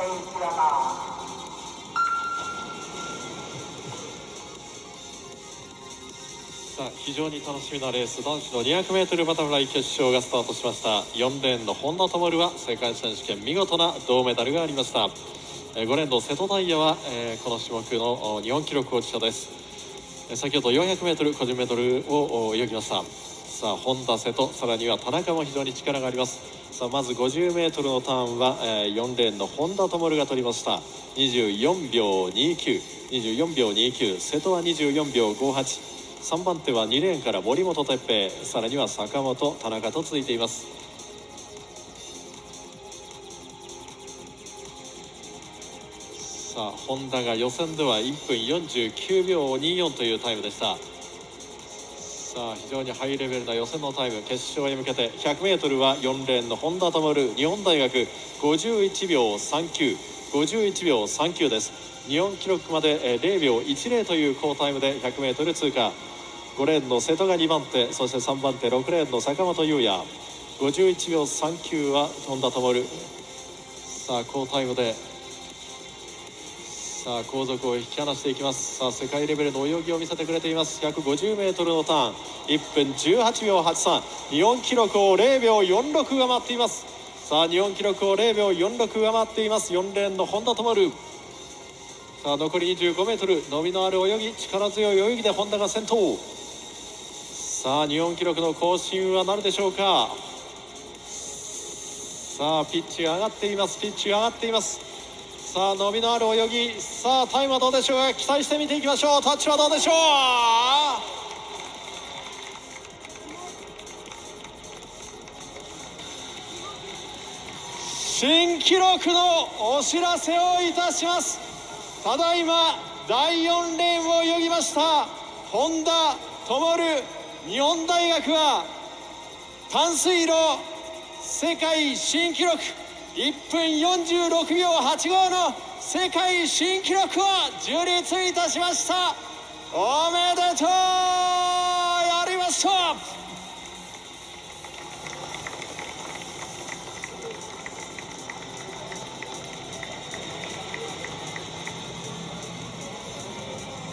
さあ非常に楽しみなレース男子の 200m バタフライ決勝がスタートしました。4レーンの本田灯は世界選手権見事な銅メダルがありました。5レーンの瀬戸大也は、この種目の日本記録保持者です。先ほど 400m 個人メドレーを泳ぎました。さあ本田瀬戸さらには田中も非常に力があります。さあまず 50m のターンは、えー4レーンの本田灯が取りました。24秒2924秒29瀬戸は24秒58 3番手は2レーンから森本哲平。さらには坂本田中と続いています。さあ本田が予選では1分49秒24というタイムでした。さあ非常にハイレベルな予選のタイム決勝へ向けて 100m は4レーンの本田灯日本大学51秒3951秒39です。日本記録まで0秒10という好タイムで 100m 通過。5レーンの瀬戸が2番手そして3番手6レーンの坂本優也。51秒39は本田灯。さあ好タイムでさあ後続を引き離していきます。さあ世界レベルの泳ぎを見せてくれています。150m のターン。1分18秒83日本記録を0秒46上回っています。さあ日本記録を0秒46上回っています。4レーンの本田灯さあ残り 25m 伸びのある泳ぎ力強い泳ぎで本田が先頭。さあ日本記録の更新はなるでしょうか。さあピッチ上がっています。ピッチ上がっています。さあ伸びのある泳ぎ。さあタイムはどうでしょうか？期待して見ていきましょう。タッチはどうでしょう？新記録のお知らせをいたします。ただいま第4レーンを泳ぎました。本田灯日本大学は淡水路世界新記録。1分46秒85の世界新記録を樹立いたしました。おめ